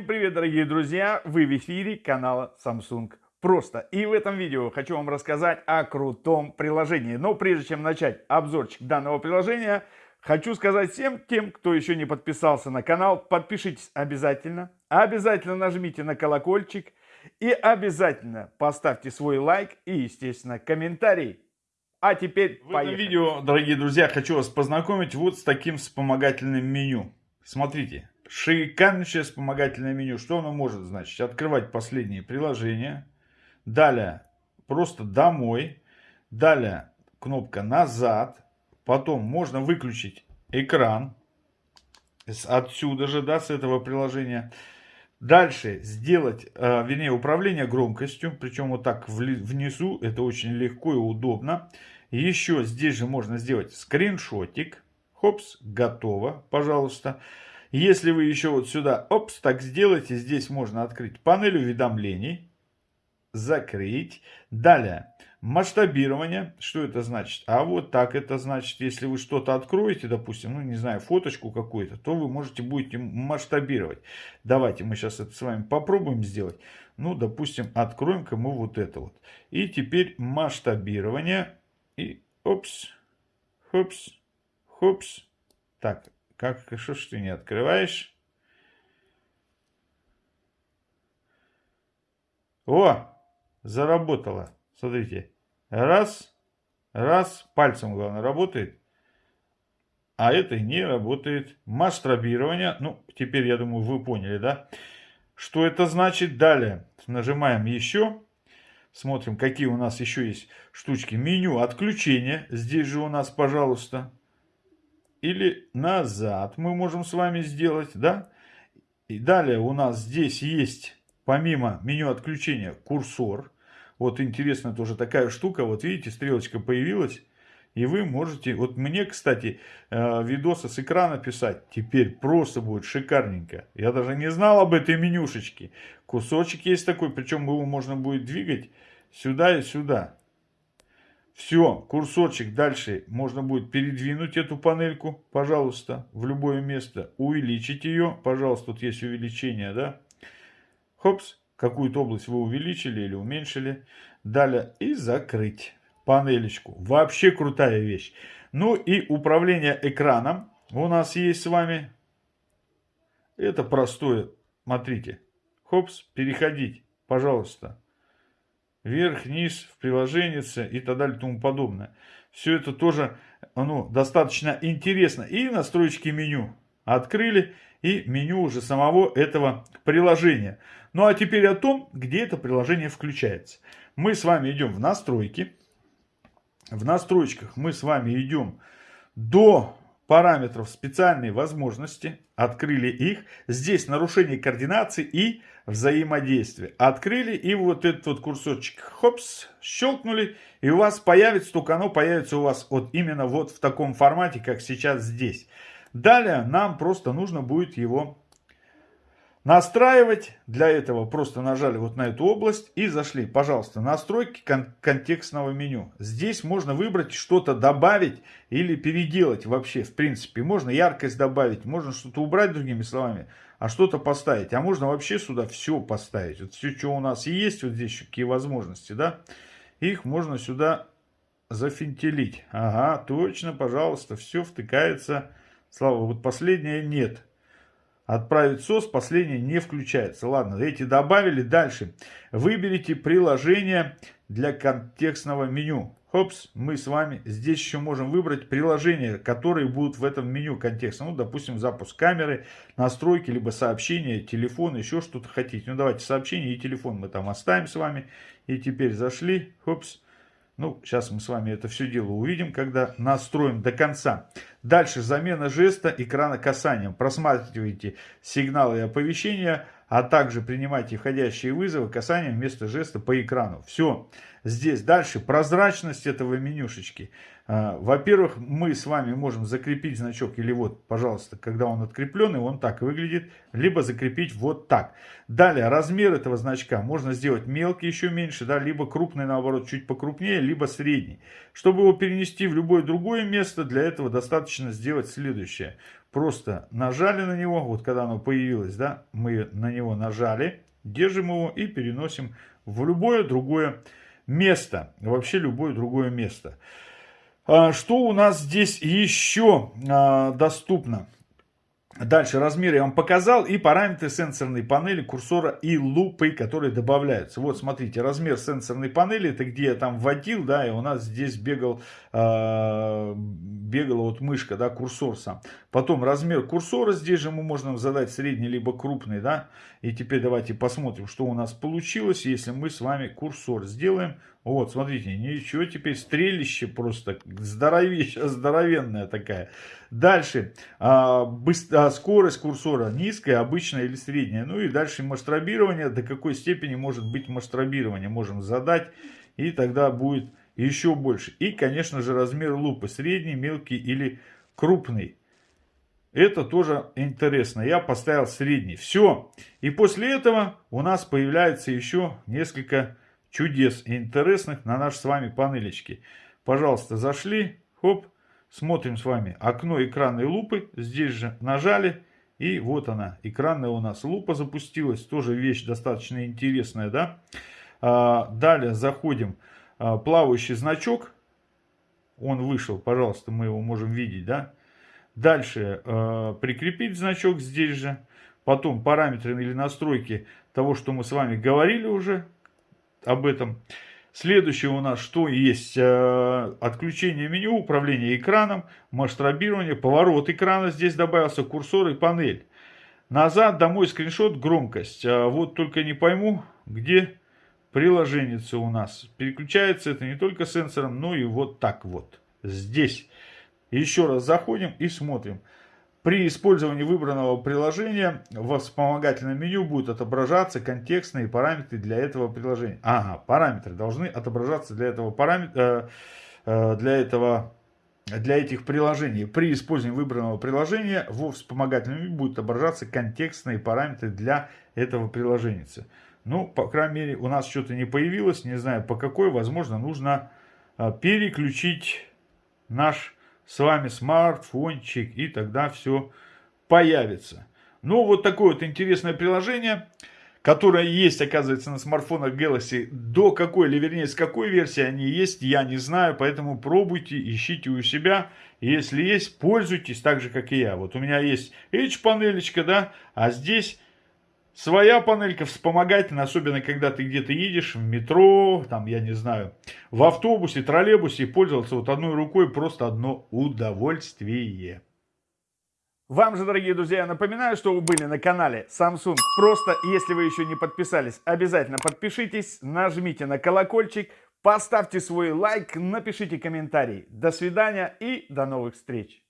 Всем привет, дорогие друзья! Вы в эфире канала Samsung Просто. И в этом видео хочу вам рассказать о крутом приложении. Но прежде чем начать обзорчик данного приложения, хочу сказать всем тем, кто еще не подписался на канал, подпишитесь обязательно. Обязательно нажмите на колокольчик. И обязательно поставьте свой лайк и, естественно, комментарий. А теперь В этом видео, дорогие друзья, хочу вас познакомить вот с таким вспомогательным меню. Смотрите, шикарнейшее вспомогательное меню. Что оно может значить? Открывать последние приложения. Далее просто домой. Далее кнопка назад. Потом можно выключить экран. Отсюда же, да, с этого приложения. Дальше сделать, э, вернее, управление громкостью, причем вот так внизу, это очень легко и удобно. Еще здесь же можно сделать скриншотик. Хопс, готово, пожалуйста. Если вы еще вот сюда, опс, так сделаете, здесь можно открыть панель уведомлений, закрыть. Далее, масштабирование. Что это значит? А вот так это значит, если вы что-то откроете, допустим, ну не знаю, фоточку какую-то, то вы можете будете масштабировать. Давайте мы сейчас это с вами попробуем сделать. Ну, допустим, откроем-ка мы вот это вот. И теперь масштабирование. И опс, хопс, хопс. Так, как, что ж ты не открываешь? О, заработало. Смотрите. Раз, раз, пальцем, главное, работает. А это не работает. Масштабирование. Ну, теперь, я думаю, вы поняли, да? Что это значит? Далее нажимаем еще. Смотрим, какие у нас еще есть штучки. Меню отключения. Здесь же у нас, пожалуйста. Или назад мы можем с вами сделать, да? И далее у нас здесь есть, помимо меню отключения, курсор. Вот интересно тоже такая штука. Вот видите, стрелочка появилась. И вы можете, вот мне, кстати, э, видосы с экрана писать теперь просто будет шикарненько. Я даже не знал об этой менюшечке. Кусочек есть такой, причем его можно будет двигать сюда и сюда. Все, курсорчик дальше можно будет передвинуть эту панельку, пожалуйста, в любое место. Увеличить ее, пожалуйста, тут есть увеличение, да. Хопс, какую-то область вы увеличили или уменьшили. Далее и закрыть панелечку. Вообще крутая вещь. Ну и управление экраном у нас есть с вами. Это простое. Смотрите. Хопс, переходить, пожалуйста. Вверх, вниз, в приложение и так далее и тому подобное. Все это тоже ну, достаточно интересно. И настройки меню открыли. И меню уже самого этого приложения. Ну а теперь о том, где это приложение включается. Мы с вами идем в настройки. В настройках мы с вами идем до параметров специальной возможности. Открыли их. Здесь нарушение координации и взаимодействия. Открыли и вот этот вот курсорчик, хопс, щелкнули. И у вас появится, только оно появится у вас вот именно вот в таком формате, как сейчас здесь. Далее нам просто нужно будет его Настраивать для этого просто нажали вот на эту область и зашли. Пожалуйста, настройки кон контекстного меню. Здесь можно выбрать что-то добавить или переделать вообще. В принципе, можно яркость добавить, можно что-то убрать другими словами, а что-то поставить. А можно вообще сюда все поставить. Вот все, что у нас есть, вот здесь какие возможности, да, их можно сюда зафинтелить. Ага, точно, пожалуйста, все втыкается. Слава, вот последнее нет. Отправить СОС, последнее не включается. Ладно, эти добавили. Дальше. Выберите приложение для контекстного меню. Хопс, мы с вами здесь еще можем выбрать приложения, которые будут в этом меню контекста. Ну, допустим, запуск камеры, настройки, либо сообщения, телефон, еще что-то хотите. Ну, давайте сообщение и телефон мы там оставим с вами. И теперь зашли, хопс, ну, сейчас мы с вами это все дело увидим, когда настроим до конца. Дальше замена жеста экрана касанием. Просматривайте сигналы и оповещения, а также принимайте входящие вызовы касанием вместо жеста по экрану. Все. Здесь дальше прозрачность этого менюшечки. А, во-первых, мы с вами можем закрепить значок, или вот, пожалуйста, когда он открепленный, он так выглядит, либо закрепить вот так. Далее, размер этого значка можно сделать мелкий, еще меньше, да, либо крупный, наоборот, чуть покрупнее, либо средний. Чтобы его перенести в любое другое место, для этого достаточно сделать следующее. просто нажали на него, вот когда оно появилось, да, мы на него нажали, держим его и переносим в любое другое место, вообще любое другое место. А, что у нас здесь еще а, доступно? Дальше размеры я вам показал и параметры сенсорной панели, курсора и лупы, которые добавляются. Вот смотрите, размер сенсорной панели, это где я там вводил, да, и у нас здесь бегал, э, бегала вот мышка, да, курсор сам. Потом размер курсора, здесь же мы можем задать средний либо крупный, да. И теперь давайте посмотрим, что у нас получилось, если мы с вами курсор сделаем. Вот, смотрите, ничего, теперь стрелище просто здоровища, здоровенная такая. Дальше, а, быстро, а, скорость курсора низкая, обычная или средняя. Ну и дальше масштабирование, до какой степени может быть масштабирование, можем задать. И тогда будет еще больше. И, конечно же, размер лупы, средний, мелкий или крупный. Это тоже интересно. Я поставил средний. Все. И после этого у нас появляется еще несколько чудес интересных на наши с вами панелечки. Пожалуйста, зашли, хоп, смотрим с вами окно экранной лупы. Здесь же нажали, и вот она, экранная у нас лупа запустилась. Тоже вещь достаточно интересная, да. А, далее заходим, а, плавающий значок. Он вышел, пожалуйста, мы его можем видеть, да. Дальше э, прикрепить значок здесь же. Потом параметры или настройки того, что мы с вами говорили уже об этом. Следующее у нас что есть? Э, отключение меню, управление экраном, масштабирование, поворот экрана. Здесь добавился курсор и панель. Назад, домой, скриншот, громкость. А вот только не пойму, где приложение у нас. Переключается это не только сенсором, но и вот так вот. Здесь. Еще раз заходим и смотрим. При использовании выбранного приложения в вспомогательном меню будут отображаться контекстные параметры для этого приложения. Ага, параметры должны отображаться для этого параметра, э, э, для этого для этих приложений. При использовании выбранного приложения во вспомогательном меню будут отображаться контекстные параметры для этого приложения. Ну, по крайней мере, у нас что-то не появилось, не знаю по какой, возможно, нужно э, переключить наш с вами смартфончик, и тогда все появится. Ну, вот такое вот интересное приложение, которое есть, оказывается, на смартфонах Galaxy. До какой, или вернее, с какой версии они есть, я не знаю, поэтому пробуйте, ищите у себя. Если есть, пользуйтесь так же, как и я. Вот у меня есть H-панелечка, да, а здесь Своя панелька вспомогательная, особенно когда ты где-то едешь в метро, там, я не знаю, в автобусе, троллейбусе, пользоваться вот одной рукой просто одно удовольствие. Вам же, дорогие друзья, напоминаю, что вы были на канале Samsung. Просто, если вы еще не подписались, обязательно подпишитесь, нажмите на колокольчик, поставьте свой лайк, напишите комментарий. До свидания и до новых встреч!